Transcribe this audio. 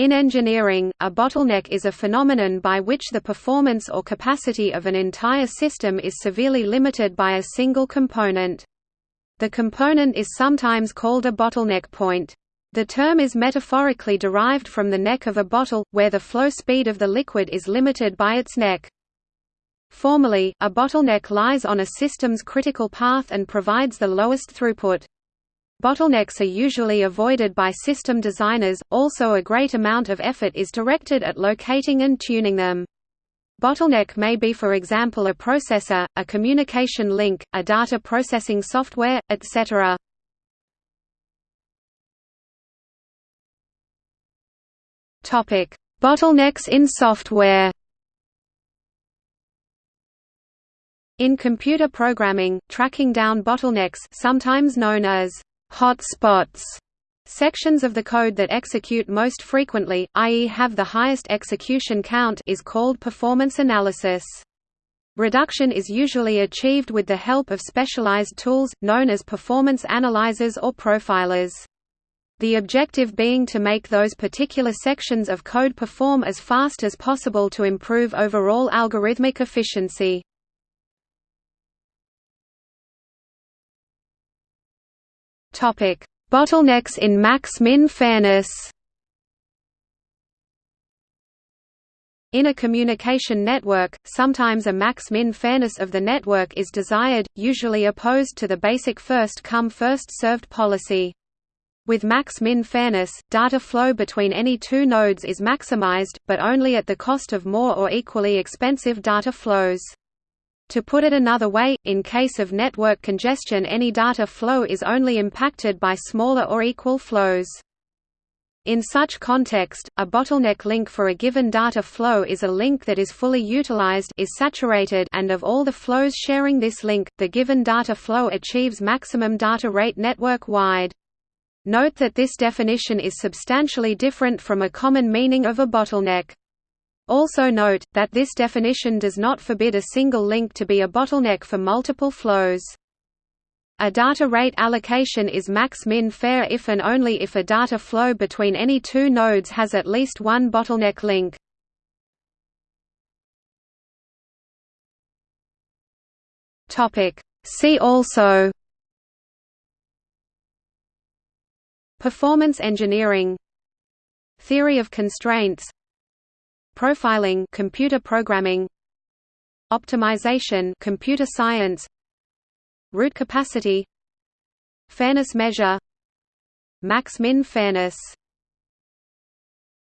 In engineering, a bottleneck is a phenomenon by which the performance or capacity of an entire system is severely limited by a single component. The component is sometimes called a bottleneck point. The term is metaphorically derived from the neck of a bottle, where the flow speed of the liquid is limited by its neck. Formally, a bottleneck lies on a system's critical path and provides the lowest throughput. Bottlenecks are usually avoided by system designers, also a great amount of effort is directed at locating and tuning them. Bottleneck may be for example a processor, a communication link, a data processing software, etc. Bottlenecks in software In computer programming, tracking down bottlenecks sometimes known as hot spots sections of the code that execute most frequently, i.e. have the highest execution count is called performance analysis. Reduction is usually achieved with the help of specialized tools, known as performance analyzers or profilers. The objective being to make those particular sections of code perform as fast as possible to improve overall algorithmic efficiency. Topic: Bottlenecks in max-min fairness. In a communication network, sometimes a max-min fairness of the network is desired, usually opposed to the basic first-come first-served policy. With max-min fairness, data flow between any two nodes is maximized, but only at the cost of more or equally expensive data flows. To put it another way, in case of network congestion any data flow is only impacted by smaller or equal flows. In such context, a bottleneck link for a given data flow is a link that is fully utilized is saturated and of all the flows sharing this link, the given data flow achieves maximum data rate network-wide. Note that this definition is substantially different from a common meaning of a bottleneck. Also note, that this definition does not forbid a single link to be a bottleneck for multiple flows. A data rate allocation is max-min fair if and only if a data flow between any two nodes has at least one bottleneck link. See also Performance engineering Theory of constraints Profiling computer programming Optimization computer science Root capacity Fairness measure Max-min fairness